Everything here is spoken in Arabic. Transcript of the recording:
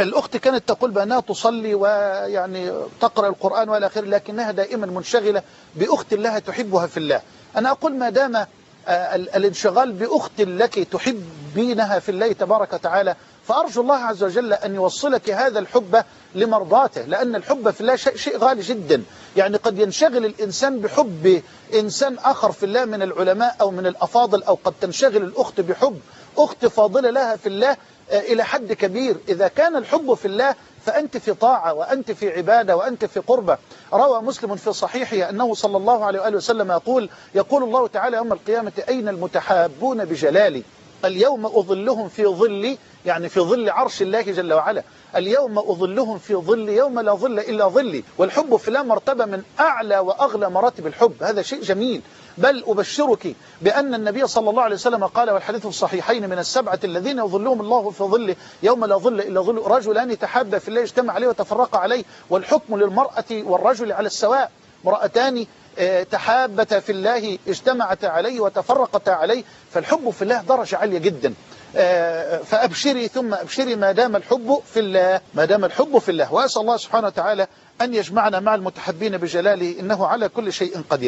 الأخت كانت تقول بأنها تصلي ويعني تقرأ القرآن وإلى آخره لكنها دائما منشغلة بأخت لها تحبها في الله. أنا أقول ما دام آه، ال- الانشغال بأخت لك تحبينها في الله تبارك وتعالى فأرجو الله عز وجل أن يوصلك هذا الحب لمرضاته لأن الحب في الله شيء, غالي جدا. يعني قد ينشغل الإنسان بحب إنسان آخر في الله من العلماء أو من الأفاضل أو قد تنشغل الأخت بحب أخت فاضلة لها في الله إلى حد كبير. إذا كان الحب في الله فأنت في طاعة وأنت في عبادة وأنت في قربة. روى مسلم في صحيحه أنه صلى الله عليه وآله وسلم يقول يقول الله تعالى يوم القيامة أين المتحابون بجلالي؟ اليوم أظلهم في ظلي يعني في ظل عرش الله جل وعلا. اليوم أظلهم في ظل يوم لا ظل إلا ظلي. والحب في الله مرتبة من أعلى وأغلى مراتب الحب. هذا شيء جميل. بل أبشرك بأن النبي صلى الله عليه وسلم قال والحديث الصحيحين من السبعة الذين يظلهم الله في ظله يوم لا ظل إلا ظل رجلان تحابا في الله اجتمع عليه وتفرق عليه. والحكم للمرأة والرجل على السواء. امرأتان تحابتا في الله اجتمعتا عليه وتفرقتا عليه فالحب في الله درجة عالية جدا. آه، فأبشري ثم أبشري ما دام الحب في الله ما دام الحب في الله. وأسأل الله سبحانه وتعالى أن يجمعنا مع المتحبين بجلاله إنه على كل شيء قدير.